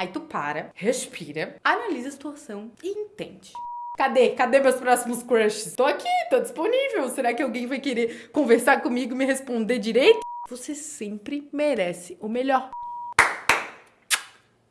Aí tu para, respira, analisa a situação e entende. Cadê? Cadê meus próximos crushes? Tô aqui, tô disponível. Será que alguém vai querer conversar comigo e me responder direito? Você sempre merece o melhor.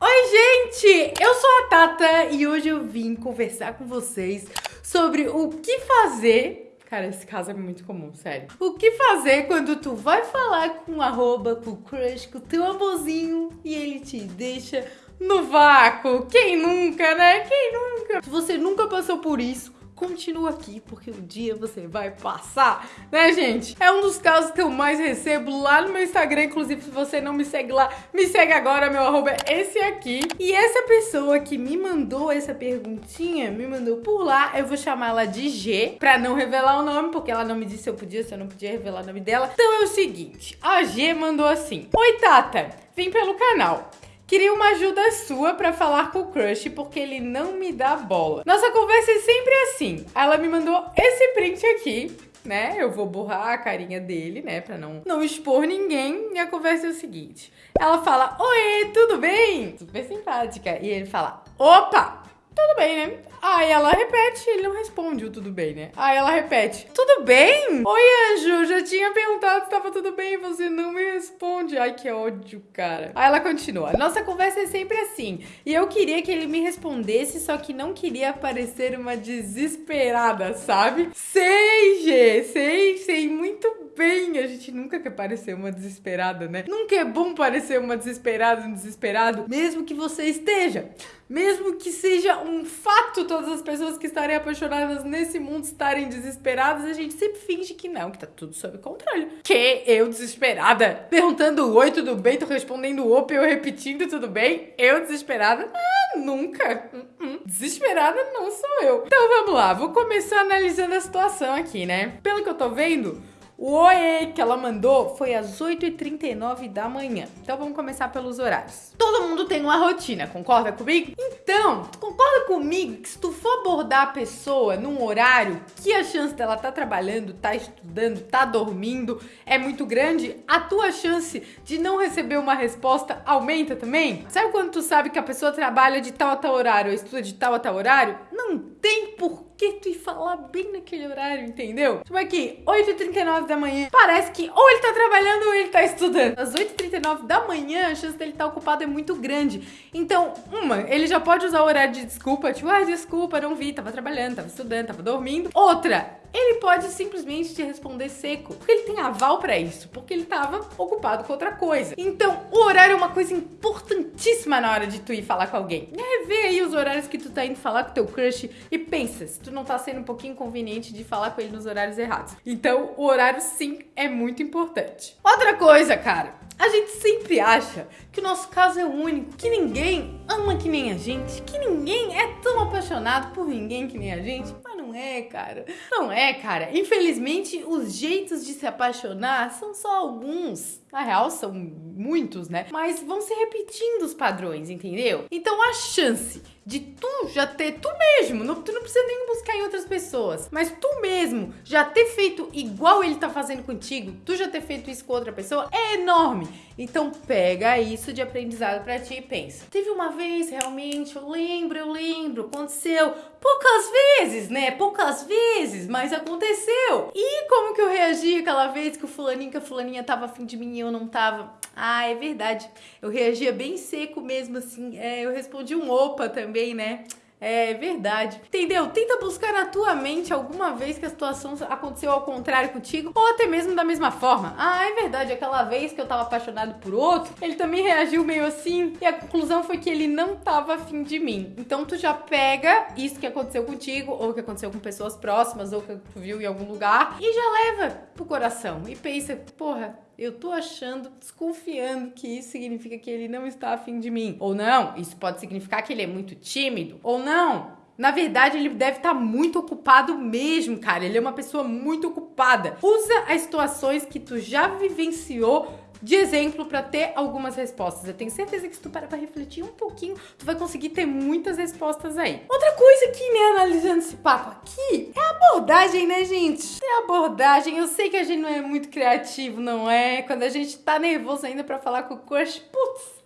Oi, gente! Eu sou a Tata e hoje eu vim conversar com vocês sobre o que fazer Cara, esse caso é muito comum, sério. O que fazer quando tu vai falar com arroba, com o crush, com o teu amorzinho e ele te deixa no vácuo? Quem nunca, né? Quem nunca? Se você nunca passou por isso, continua aqui, porque um dia você vai passar, né, gente? É um dos casos que eu mais recebo lá no meu Instagram, inclusive se você não me segue lá, me segue agora, meu arroba é esse aqui. E essa pessoa que me mandou essa perguntinha, me mandou por lá, eu vou chamar ela de G, pra não revelar o nome, porque ela não me disse se eu podia, se eu não podia revelar o nome dela. Então é o seguinte, a G mandou assim, Oi Tata, vim pelo canal. Queria uma ajuda sua para falar com o crush porque ele não me dá bola. Nossa conversa é sempre assim. Ela me mandou esse print aqui, né? Eu vou borrar a carinha dele, né, para não não expor ninguém. E a conversa é o seguinte. Ela fala: "Oi, tudo bem?" Super simpática. E ele fala: "Opa, tudo bem, né? Aí ela repete, ele não responde o tudo bem, né? Aí ela repete, tudo bem? Oi, anjo, já tinha perguntado se tava tudo bem, você não me responde. Ai, que ódio, cara. Aí ela continua, nossa conversa é sempre assim. E eu queria que ele me respondesse, só que não queria parecer uma desesperada, sabe? Sei, G, sei, sei muito bem. A gente nunca quer parecer uma desesperada, né? Nunca é bom parecer uma desesperada, um desesperado, mesmo que você esteja. Mesmo que seja um fato todas as pessoas que estarem apaixonadas nesse mundo estarem desesperadas, a gente sempre finge que não, que tá tudo sob controle. Que eu desesperada, perguntando oi, tudo bem, tô respondendo opa, eu repetindo tudo bem, eu desesperada? Ah, nunca. Uh -uh. Desesperada não sou eu. Então vamos lá, vou começar analisando a situação aqui, né? Pelo que eu tô vendo, o oi que ela mandou foi às 8h39 da manhã. Então vamos começar pelos horários. Todo mundo tem uma rotina, concorda comigo? Então, concorda comigo que se tu for abordar a pessoa num horário que a chance dela tá trabalhando, tá estudando, tá dormindo é muito grande, a tua chance de não receber uma resposta aumenta também? Sabe quando tu sabe que a pessoa trabalha de tal a tal horário ou estuda de tal a tal horário? Não tem por que tu ir falar bem naquele horário, entendeu? Tipo aqui, 8h39 da manhã, parece que ou ele tá trabalhando ou ele tá estudando. Às 8h39 da manhã, a chance dele estar tá ocupado é muito grande. Então, uma, ele já pode usar o horário de desculpa, tipo, ah, desculpa, não vi, tava trabalhando, tava estudando, tava dormindo. Outra, ele pode simplesmente te responder seco, porque ele tem aval para isso, porque ele tava ocupado com outra coisa. Então, o horário é uma coisa importantíssima na hora de tu ir falar com alguém. É, vê aí os horários que tu tá indo falar com teu crush e pensa se tu não tá sendo um pouquinho conveniente de falar com ele nos horários errados. Então, o horário sim é muito importante. Outra coisa, cara, a gente sempre acha que o nosso caso é único, que ninguém ama que nem a gente, que ninguém é tão apaixonado por ninguém que nem a gente. Mas não é, cara. Não é, cara. Infelizmente, os jeitos de se apaixonar são só alguns. Na real, são muitos, né? Mas vão se repetindo os padrões, entendeu? Então a chance de tu já ter, tu mesmo, não, tu não precisa nem buscar em outras pessoas, mas tu mesmo já ter feito igual ele tá fazendo contigo, tu já ter feito isso com outra pessoa, é enorme. Então pega isso de aprendizado para ti e pensa. Teve uma vez realmente, eu lembro, eu lembro, aconteceu poucas vezes, né? Poucas vezes, mas aconteceu. E como que eu reagi aquela vez que o fulaninho, que a fulaninha tava afim de mim e eu não tava? Ah, é verdade. Eu reagia bem seco mesmo, assim. É, eu respondi um opa também, né? É verdade. Entendeu? Tenta buscar na tua mente alguma vez que a situação aconteceu ao contrário contigo, ou até mesmo da mesma forma. Ah, é verdade, aquela vez que eu tava apaixonado por outro, ele também reagiu meio assim, e a conclusão foi que ele não tava afim de mim. Então tu já pega isso que aconteceu contigo, ou que aconteceu com pessoas próximas, ou que tu viu em algum lugar, e já leva pro coração. E pensa, porra, eu tô achando, desconfiando que isso significa que ele não está afim de mim. Ou não, isso pode significar que ele é muito tímido. Ou não, na verdade, ele deve estar muito ocupado mesmo, cara. Ele é uma pessoa muito ocupada. Usa as situações que tu já vivenciou de exemplo para ter algumas respostas. Eu tenho certeza que se tu parar pra refletir um pouquinho, tu vai conseguir ter muitas respostas aí. Outra coisa que, né, analisando esse papo aqui, é a abordagem, né, gente? É a abordagem. Eu sei que a gente não é muito criativo, não é? Quando a gente tá nervoso ainda para falar com o crush, putz,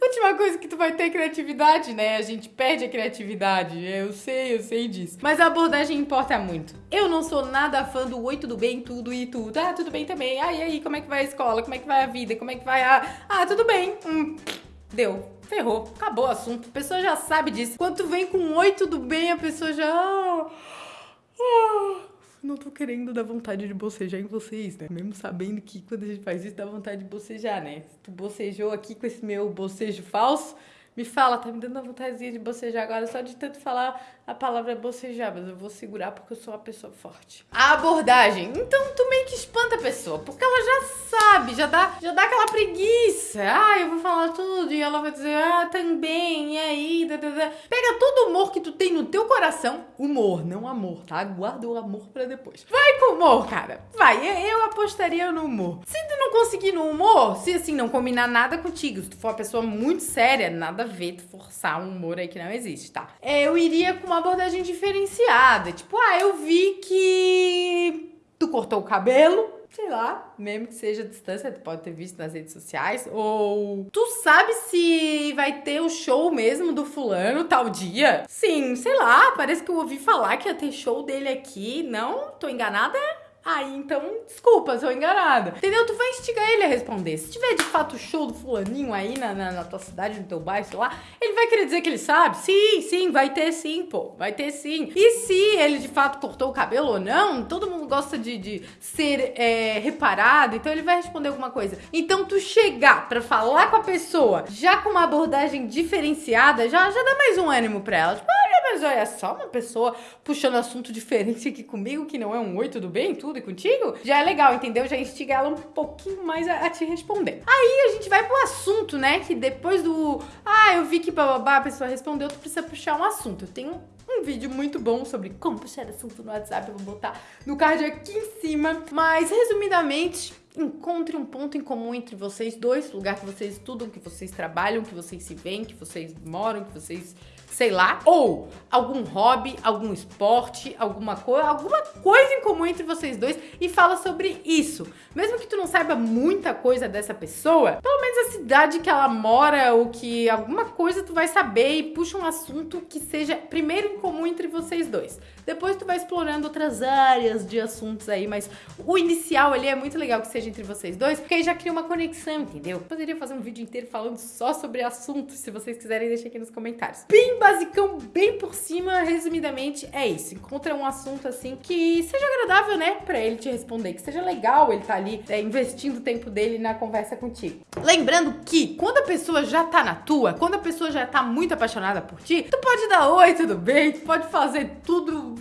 Última coisa que tu vai ter criatividade, né? A gente perde a criatividade. Eu sei, eu sei disso. Mas a abordagem importa muito. Eu não sou nada fã do oi, tudo bem, tudo e tudo. Ah, tudo bem também. Ah, e aí, como é que vai a escola? Como é que vai a vida? Como é que vai a. Ah, tudo bem. Hum, deu. Ferrou. Acabou o assunto. A pessoa já sabe disso. Quando tu vem com oi, tudo bem, a pessoa já. Não tô querendo dar vontade de bocejar em vocês, né? Mesmo sabendo que quando a gente faz isso dá vontade de bocejar, né? Tu bocejou aqui com esse meu bocejo falso, me fala, tá me dando uma vontadezinha de bocejar agora só de tanto falar a palavra bocejar, mas eu vou segurar porque eu sou uma pessoa forte. A abordagem. Então tu meio que espanta a pessoa, porque ela já sabe, já dá, já dá aquela preguiça. Ah, eu vou falar tudo e ela vai dizer, ah, também, e aí, da, da, da. Pega todo o humor que tu tem no teu coração, humor, não amor, tá? Guarda o amor pra depois. Vai com humor, cara. Vai, eu apostaria no humor. Se tu não conseguir no humor, se assim não combinar nada contigo, se tu for uma pessoa muito séria, nada a ver forçar um humor aí que não existe, tá? É, eu iria com uma abordagem diferenciada. Tipo, ah, eu vi que tu cortou o cabelo, sei lá, mesmo que seja distância, tu pode ter visto nas redes sociais, ou tu sabe se vai ter o show mesmo do fulano tal dia? Sim, sei lá, parece que eu ouvi falar que ia ter show dele aqui. Não? Tô enganada? Aí, então, desculpa, sou enganada. Entendeu? Tu vai instigar ele a responder. Se tiver de fato show do fulaninho aí na, na, na, tua cidade, no teu bairro, sei lá, ele vai querer dizer que ele sabe? Sim, sim, vai ter sim, pô. Vai ter sim. E se ele de fato cortou o cabelo ou não, todo mundo gosta de, de ser é, reparado, então ele vai responder alguma coisa. Então, tu chegar pra falar com a pessoa já com uma abordagem diferenciada, já, já dá mais um ânimo pra ela. Tipo, olha, mas olha só, uma pessoa puxando assunto diferente aqui comigo, que não é um oi, tudo bem? Tudo e contigo? Já é legal, entendeu? Já instiga ela um pouquinho mais a, a te responder. Aí a gente vai pro assunto, né? Que depois do. Ah, eu vi que bababá, a pessoa respondeu, tu precisa puxar um assunto. Eu tenho um vídeo muito bom sobre como puxar assunto no WhatsApp, eu vou botar no card aqui em cima. Mas, resumidamente, encontre um ponto em comum entre vocês dois, lugar que vocês estudam, que vocês trabalham, que vocês se veem, que vocês moram, que vocês sei lá, ou algum hobby, algum esporte, alguma coisa, alguma coisa em comum entre vocês dois e fala sobre isso. Mesmo que tu não saiba muita coisa dessa pessoa, pelo menos a cidade que ela mora ou que alguma coisa tu vai saber e puxa um assunto que seja primeiro em comum entre vocês dois. Depois tu vai explorando outras áreas de assuntos aí, mas o inicial ali é muito legal que seja entre vocês dois, porque aí já cria uma conexão, entendeu? Poderia fazer um vídeo inteiro falando só sobre assuntos, se vocês quiserem, deixa aqui nos comentários. Basicão, bem por cima, resumidamente, é isso. Encontra um assunto assim que seja agradável, né, pra ele te responder, que seja legal ele tá ali é, investindo o tempo dele na conversa contigo. Lembrando que quando a pessoa já tá na tua, quando a pessoa já tá muito apaixonada por ti, tu pode dar oi, tudo bem, tu pode fazer tudo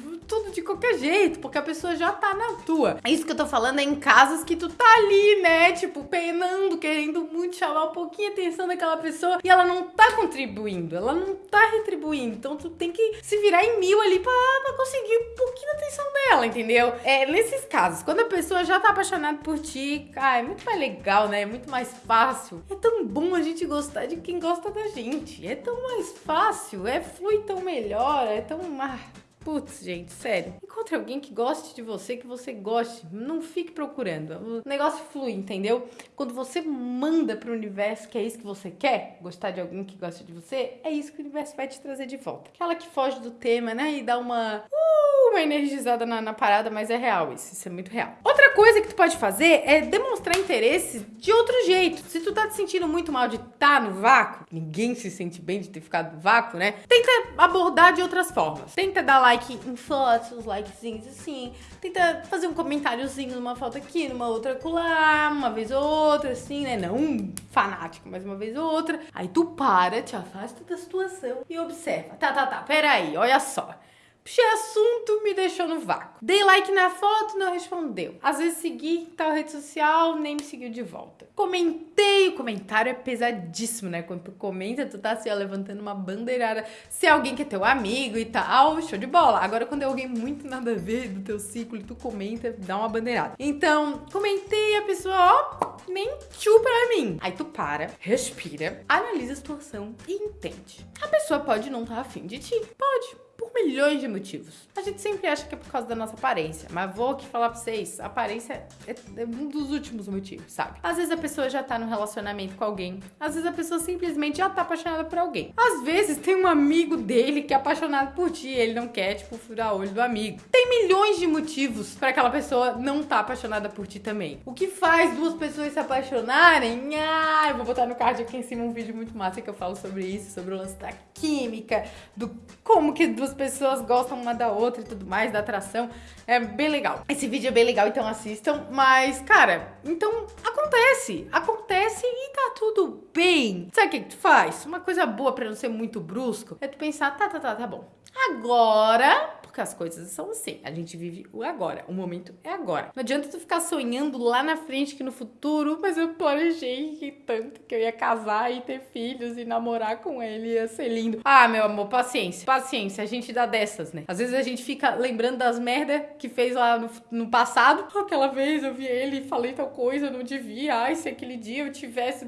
de qualquer jeito, porque a pessoa já tá na tua. Isso que eu tô falando é em casos que tu tá ali, né? Tipo, penando, querendo muito chamar um pouquinho a atenção daquela pessoa e ela não tá contribuindo, ela não tá retribuindo. Então tu tem que se virar em mil ali pra, pra conseguir um pouquinho a atenção dela, entendeu? É, nesses casos, quando a pessoa já tá apaixonada por ti, cara, é muito mais legal, né? É muito mais fácil. É tão bom a gente gostar de quem gosta da gente. É tão mais fácil, é flui tão melhor, é tão. Ah, Putz, gente, sério. Encontre alguém que goste de você, que você goste. Não fique procurando. O negócio flui, entendeu? Quando você manda pro universo que é isso que você quer, gostar de alguém que gosta de você, é isso que o universo vai te trazer de volta. Aquela que foge do tema, né? E dá uma. Uh, uma energizada na, na parada, mas é real isso. Isso é muito real. Outra coisa que tu pode fazer é demonstrar interesse de outro jeito. Se tu tá te sentindo muito mal de estar tá no vácuo, ninguém se sente bem de ter ficado no vácuo, né? Tenta abordar de outras formas. Tenta dar like em fotos, likezinhos assim. Tenta fazer um comentáriozinho numa foto aqui, numa outra colar, uma vez ou outra, assim, né? Não um fanático, mas uma vez ou outra. Aí tu para, te afasta da situação e observa. Tá, tá, tá, peraí, olha só. Puxei assunto, me deixou no vácuo. Dei like na foto, não respondeu. Às vezes segui tal rede social, nem me seguiu de volta. Comentei, o comentário é pesadíssimo, né? Quando tu comenta, tu tá assim, ó, levantando uma bandeirada. Se é alguém que é teu amigo e tal, show de bola. Agora, quando é alguém muito nada a ver do teu ciclo tu comenta, dá uma bandeirada. Então, comentei, a pessoa, ó, mentiu pra mim. Aí tu para, respira, analisa a situação e entende. A pessoa pode não estar tá afim de ti. Pode por milhões de motivos. A gente sempre acha que é por causa da nossa aparência, mas vou aqui falar pra vocês, aparência é, é um dos últimos motivos, sabe? Às vezes a pessoa já tá no relacionamento com alguém, às vezes a pessoa simplesmente já tá apaixonada por alguém. Às vezes tem um amigo dele que é apaixonado por ti, ele não quer, tipo, furar o olho do amigo. Tem milhões de motivos para aquela pessoa não tá apaixonada por ti também. O que faz duas pessoas se apaixonarem? Ah, eu vou botar no card aqui em cima um vídeo muito massa que eu falo sobre isso, sobre o lance da química, do como que duas pessoas gostam uma da outra e tudo mais, da atração. É bem legal. Esse vídeo é bem legal, então assistam. Mas, cara, então acontece. Acontece e tá tudo bem. Sabe o que, que tu faz? Uma coisa boa para não ser muito brusco é tu pensar, tá, tá, tá, tá bom. Agora porque as coisas são assim. A gente vive o agora. O momento é agora. Não adianta tu ficar sonhando lá na frente que no futuro, mas eu planejei tanto que eu ia casar e ter filhos e namorar com ele, ia ser lindo. Ah, meu amor, paciência. Paciência, a gente dá dessas, né? Às vezes a gente fica lembrando das merdas que fez lá no, no passado. Aquela vez eu vi ele e falei tal coisa, não devia. Ai, se aquele dia eu tivesse.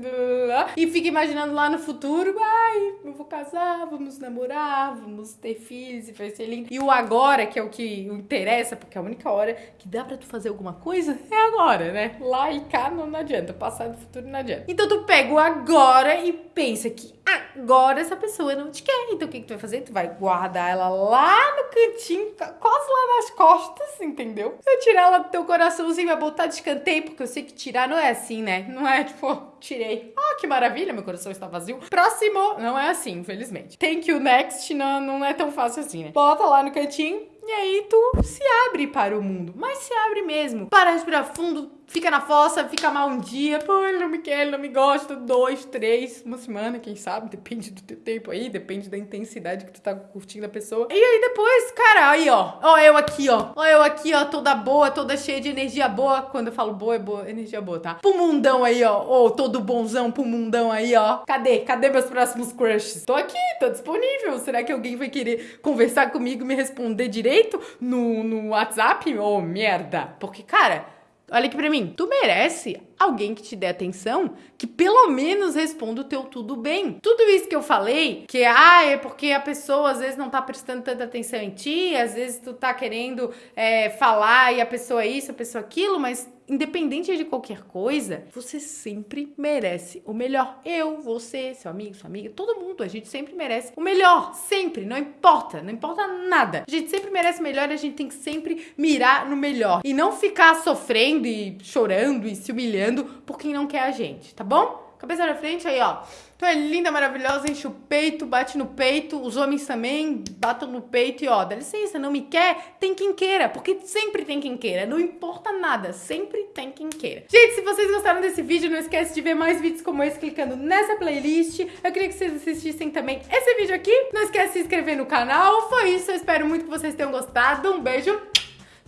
E fica imaginando lá no futuro. Ai, eu vou casar, vamos namorar, vamos ter filhos e vai ser lindo. E o agora que é o que interessa, porque é a única hora que dá pra tu fazer alguma coisa é agora, né? Lá e cá não, adianta, passado e futuro não adianta. Então tu pega o agora e pensa que agora essa pessoa não te quer. Então o que, que tu vai fazer? Tu vai guardar ela lá no cantinho, quase lá nas costas, entendeu? Vai tirar ela do teu coraçãozinho, vai botar de escanteio, porque eu sei que tirar não é assim, né? Não é tipo, tirei. Ah, que maravilha, meu coração está vazio. Próximo! Não é assim, infelizmente. Thank you, next, não, não é tão fácil assim, né? Bota lá no cantinho, e aí tu se abre para o mundo. Mas se abre mesmo. Para respirar fundo, fica na fossa, fica mal um dia, pô, ele não me quer, ele não me gosta, dois, três, uma semana, quem sabe, depende do teu tempo aí, depende da intensidade que tu tá curtindo a pessoa. E aí depois, cara, aí ó, ó eu aqui ó, ó eu aqui ó, toda boa, toda cheia de energia boa, quando eu falo boa, é boa, energia boa, tá? Pro mundão aí ó, ô, todo bonzão pro mundão aí ó, cadê, cadê meus próximos crushes? Tô aqui, tô disponível, será que alguém vai querer conversar comigo, me responder direito no, no WhatsApp? Ô, oh, merda, porque cara... Olha aqui pra mim. Tu merece alguém que te dê atenção, que pelo menos responda o teu tudo bem. Tudo isso que eu falei, que ah, é porque a pessoa às vezes não tá prestando tanta atenção em ti, às vezes tu tá querendo é, falar e a pessoa é isso, a pessoa aquilo, mas independente de qualquer coisa, você sempre merece o melhor. Eu, você, seu amigo, sua amiga, todo mundo, a gente sempre merece o melhor, sempre, não importa, não importa nada. A gente sempre merece o melhor e a gente tem que sempre mirar no melhor e não ficar sofrendo e chorando e se humilhando por quem não quer a gente, tá bom? Cabeça na frente, aí, ó. Tu é linda, maravilhosa, enche o peito, bate no peito. Os homens também batam no peito e, ó, dá licença, não me quer? Tem quem queira, porque sempre tem quem queira. Não importa nada, sempre tem quem queira. Gente, se vocês gostaram desse vídeo, não esquece de ver mais vídeos como esse clicando nessa playlist. Eu queria que vocês assistissem também esse vídeo aqui. Não esquece de se inscrever no canal. Foi isso, eu espero muito que vocês tenham gostado. Um beijo,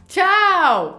tchau!